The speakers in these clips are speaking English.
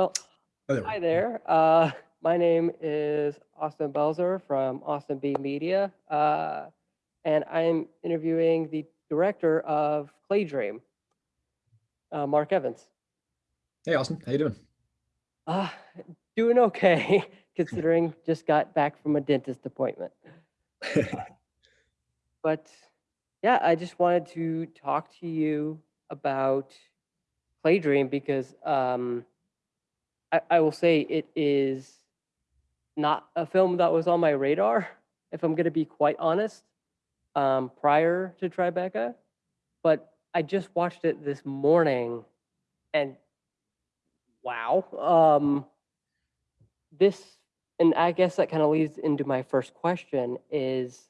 Well, Oh, there hi there. Uh, my name is Austin Belzer from Austin B Media, uh, and I'm interviewing the director of Clay Dream, uh, Marq Evans. Hey, Austin, how you doing? Uh, doing okay, considering just got back from a dentist appointment. But yeah, I just wanted to talk to you about Clay Dream because um, I, I will say it is not a film that was on my radar, if I'm going to be quite honest, um, prior to Tribeca. But I just watched it this morning and wow. Um, this, and I guess that kind of leads into my first question is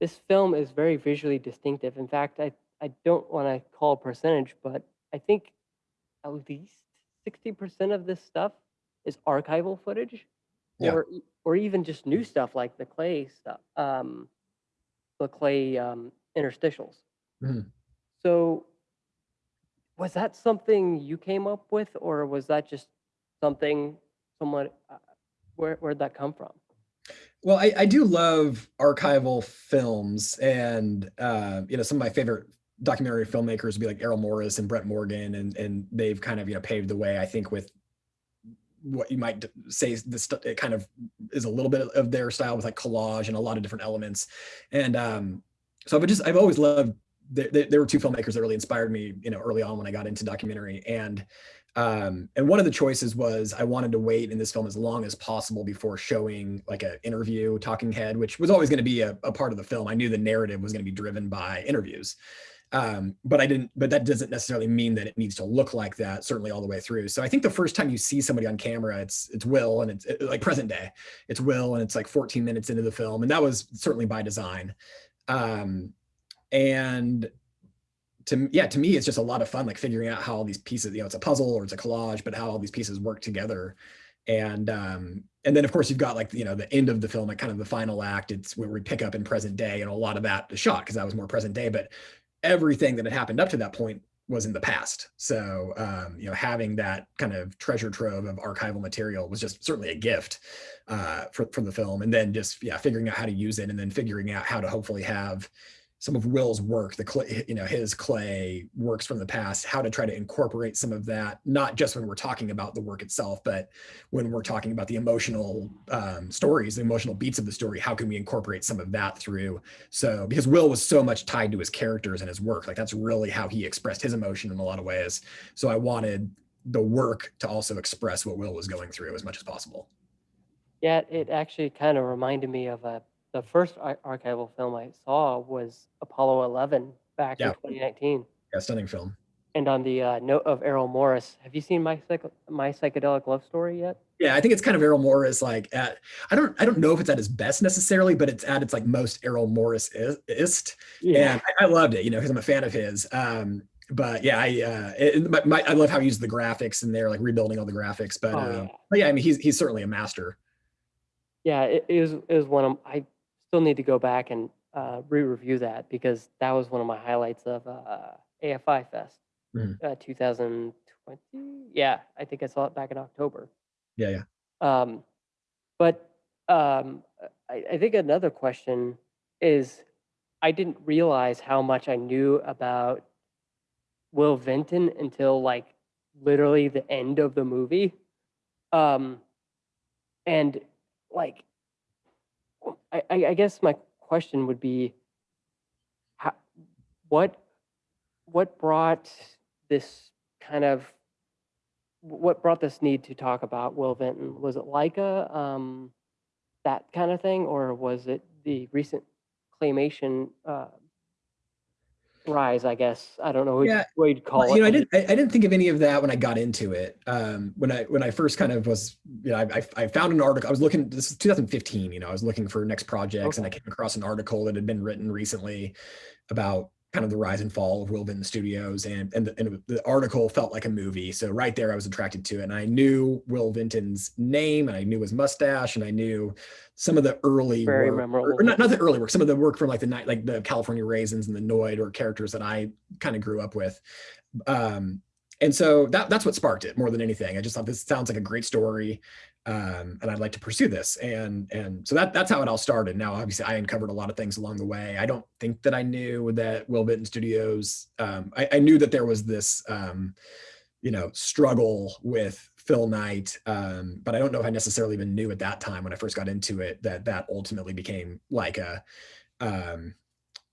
this film is very visually distinctive. In fact, I, I don't want to call a percentage, but I think at least 60% of this stuff is archival footage Yeah. or or even just new stuff like the clay stuff, um, the clay um, interstitials. Mhm. So was that something you came up with or was that just something someone, uh, where, where'd that come from? Well, I, I do love archival films, and uh, you know some of my favorite documentary filmmakers would be like Errol Morris and Brett Morgen, and and they've kind of you know paved the way. I think with what you might say this it kind of is a little bit of their style with like collage and a lot of different elements, and um, so I've just I've always loved. There, there were two filmmakers that really inspired me, you know, early on when I got into documentary, and um, and one of the choices was I wanted to wait in this film as long as possible before showing like an interview talking head, which was always going to be a, a part of the film. I knew the narrative was going to be driven by interviews. Um, but I didn't, but that doesn't necessarily mean that it needs to look like that, certainly all the way through. So I think the first time you see somebody on camera, it's it's Will and it's it- like present day. It's Will and it's like 14 minutes into the film. And that was certainly by design. Um, and to yeah to me it's just a lot of fun like figuring out how all these pieces you know it's a puzzle or it's a collage but how all these pieces work together and um and then of course you've got like you know the end of the film like kind of the final act it's where we pick up in present day and a lot of that is shot because that was more present day but everything that had happened up to that point was in the past. So um you know having that kind of treasure trove of archival material was just certainly a gift uh for, from the film. And then just yeah figuring out how to use it and then figuring out how to hopefully have some of Will's work, the clay, you know, his clay works from the past, how to try to incorporate some of that, not just when we're talking about the work itself, but when we're talking about the emotional um, stories, the emotional beats of the story, how can we incorporate some of that through? So, because Will was so much tied to his characters and his work, like that's really how he expressed his emotion in a lot of ways. So I wanted the work to also express what Will was going through as much as possible. Yeah, it actually kind of reminded me of a the first archival film I saw was Apollo 11 back in 2019. Yeah, stunning film. And on the uh, note of Errol Morris, have you seen my psych- my psychedelic love story yet? Yeah, I think it's kind of Errol Morris. Like at, I don't, I don't know if it's at his best necessarily, but it's at its like most Errol Morris ist. And I, I loved it, you know, because I'm a fan of his. Um, but yeah, I, uh, it, my, my, I love how he used the graphics and they're like rebuilding all the graphics. But, Oh, um, yeah. but yeah, I mean, he's he's certainly a master. Yeah, it, it was it was one of I still need to go back and uh, re-review that because that was one of my highlights of uh, AFI Fest Mhm. uh, 2020. Yeah, I think I saw it back in October. Yeah, yeah. Um, but um, I, I think another question is I didn't realize how much I knew about Will Vinton until like literally the end of the movie. Um, and like, I, I, guess my question would be, how, what, what brought this kind of what brought this need to talk about Will Vinton? Was it Laika, um, that kind of thing, or was it the recent claymation uh, rise? I guess I don't know what, Yeah, what you'd call Well, it. you know, I didn't. I, I didn't think of any of that when I got into it. Um, when I when I first kind of was, you know, I, I, I found an article. I was looking. This is 2015. You know, I was looking for next projects, and I came across an article that had been written recently about kind of the rise and fall of Will Vinton Studios, and and the, and the article felt like a movie. So right there, I was attracted to it, and I knew Will Vinton's name, and I knew his mustache, and I knew some of the early Very work, memorable. or not, not the early work, some of the work from like the night, like the California Raisins and the Noid, or characters that I kind of grew up with. Um, and so that that's what sparked it more than anything. I just thought this sounds like a great story, um, and I'd like to pursue this. And and so that that's how it all started. Now, obviously, I uncovered a lot of things along the way. I don't think that I knew that Will Vinton Studios. Um, I, I, knew that there was this, um, you know, struggle with Phil Knight, um, but I don't know if I necessarily even knew at that time when I first got into it that that ultimately became like a um,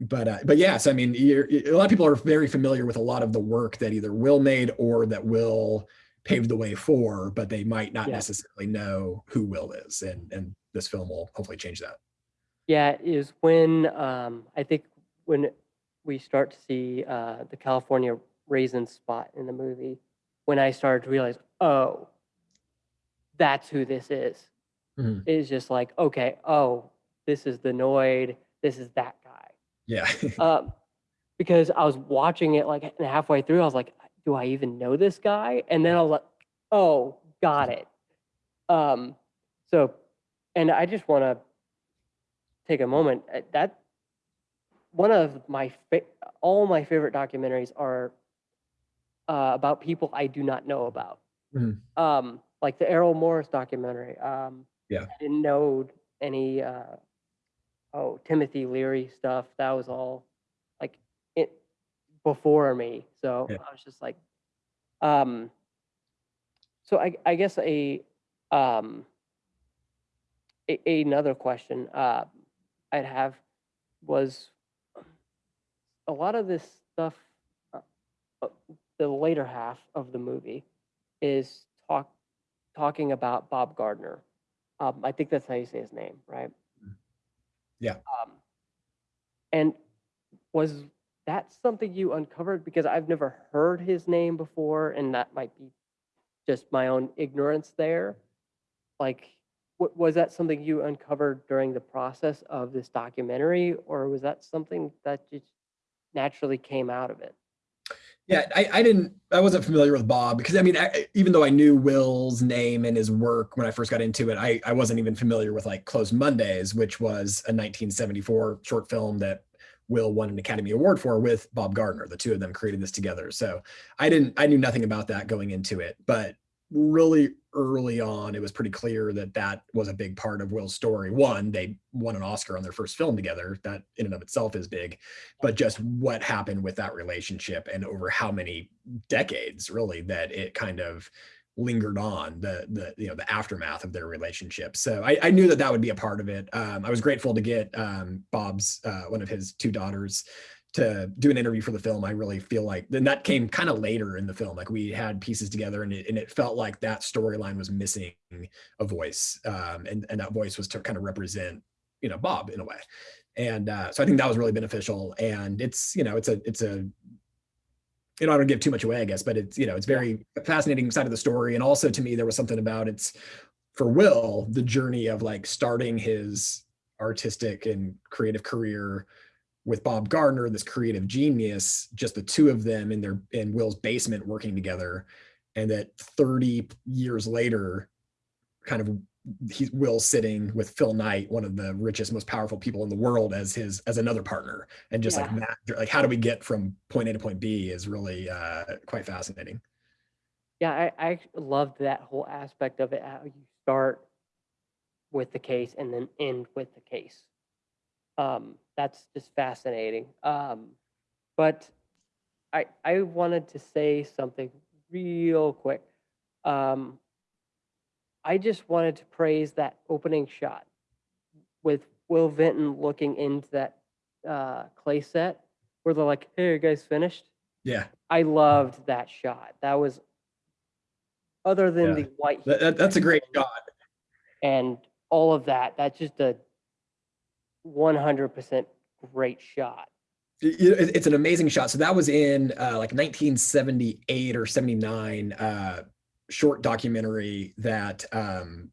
but uh, but yes, I mean, a lot of people are very familiar with a lot of the work that either Will made or that Will paved the way for, but they might not yeah. necessarily know who Will is, and and this film will hopefully change that. Yeah, is when um, I think when we start to see uh, the California raisin spot in the movie, when I started to realize, oh, that's who this is. Mm-hmm. It's just like, okay, oh, this is the Noid, this is that yeah. um, because I was watching it like halfway through, I was like, do I even know this guy? And then I was like, oh, got it. Um, so, and I just want to take a moment. Uh, that one of my all my favorite documentaries are uh, about people I do not know about. Mm-hmm. Um, like the Errol Morris documentary. Um, yeah, I didn't know any uh, oh Timothy Leary stuff. That was all like it before me. So yeah. I was just like, um, so I I guess a um a, another question uh, I'd have was a lot of this stuff. Uh, uh, the later half of the movie is talk talking about Bob Gardner. Um, I think that's how you say his name, right? Yeah. Um, and was that something you uncovered? Because I've never heard his name before, and that might be just my own ignorance there. Like, w- was that something you uncovered during the process of this documentary, or was that something that just naturally came out of it? Yeah, I, I didn't, I wasn't familiar with Bob because I mean, I, even though I knew Will's name and his work when I first got into it, I, I wasn't even familiar with like Closed Mondays, which was a 1974 short film that Will won an Academy Award for with Bob Gardner. The two of them created this together. So I didn't, I knew nothing about that going into it, but really early on, it was pretty clear that that was a big part of Will's story. One, they won an Oscar on their first film together. That in and of itself is big, but just what happened with that relationship and over how many decades, really, that it kind of lingered on the the you know the aftermath of their relationship. So I, I knew that that would be a part of it. Um, I was grateful to get um, Bob's uh, one of his two daughters to do an interview for the film, I really feel like then that came kind of later in the film. Like we had pieces together and it, and it felt like that storyline was missing a voice. Um, and, and that voice was to kind of represent, you know, Bob in a way. And uh, so I think that was really beneficial. And it's, you know, it's a, it's a, you know, I don't give too much away, I guess, but it's, you know, it's very fascinating side of the story. And also to me, there was something about it's for Will, the journey of like starting his artistic and creative career with Bob Gardner, this creative genius, just the two of them in their in Will's basement working together, and that 30 years later, kind of he's Will sitting with Phil Knight, one of the richest, most powerful people in the world, as his as another partner, and just yeah. like that, like how do we get from point A to point B is really uh, quite fascinating. Yeah, I, I loved that whole aspect of it. How you start with the case and then end with the case. Um, that's just fascinating. Um, but I I wanted to say something real quick. Um, I just wanted to praise that opening shot with Will Vinton looking into that uh, clay set where they're like, "Hey, you guys finished?" Yeah, I loved that shot. That was other than yeah. the white. That, that's a great shot. And all of that. That's just a 100% great shot. It's an amazing shot. So that was in uh, like 1978 or 79 uh, short documentary that um,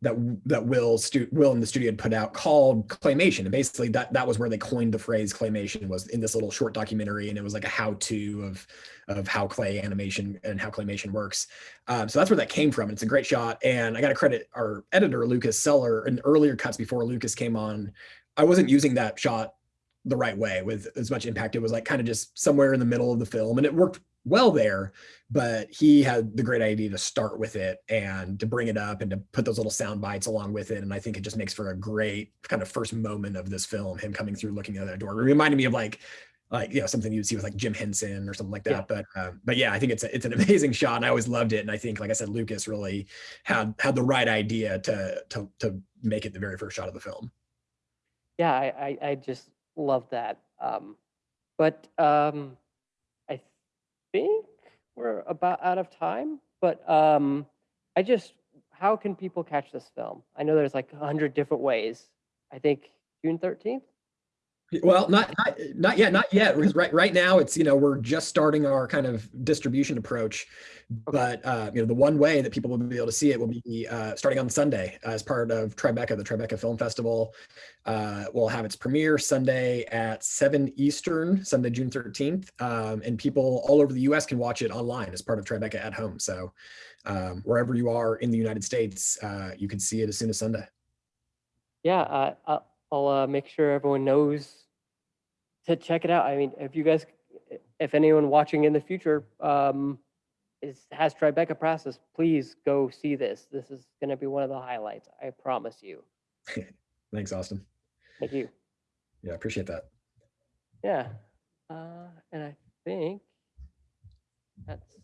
that that Will stu- Will in the studio had put out called claymation, and basically that that was where they coined the phrase claymation was in this little short documentary, and it was like a how-to of of how clay animation and how claymation works. Um, so that's where that came from. It's a great shot, and I got to credit our editor Lucas Seller in earlier cuts before Lucas came on. I wasn't using that shot the right way with as much impact. It was like kind of just somewhere in the middle of the film, and it worked well there, but he had the great idea to start with it and to bring it up and to put those little sound bites along with it. And I think it just makes for a great kind of first moment of this film, him coming through, looking at that door. It reminded me of like like you know something you'd see with like Jim Henson or something like that. Yeah. But uh, but yeah, I think it's a, it's an amazing shot, and I always loved it. And I think, like I said, Lucas really had had the right idea to to to make it the very first shot of the film. Yeah, I, I, I just love that. Um, but um, think we're about out of time. But um, I just, how can people catch this film? I know there's like a hundred different ways. I think June 13th. Well, not, not not yet, not yet. Because right right now it's you know we're just starting our kind of distribution approach, but uh, you know the one way that people will be able to see it will be uh, starting on Sunday as part of Tribeca, the Tribeca Film Festival. Uh, will have its premiere Sunday at seven Eastern, Sunday June thirteenth, um, and people all over the U.S. can watch it online as part of Tribeca at Home. So um, wherever you are in the United States, uh, you can see it as soon as Sunday. Yeah, uh, I'll, uh, make sure everyone knows to check it out. I mean, if you guys, if anyone watching in the future um, is has Tribeca process, please go see this. This is going to be one of the highlights. I promise you. Thanks, Austin. Thank you. Yeah, appreciate that. Yeah, uh, and I think that's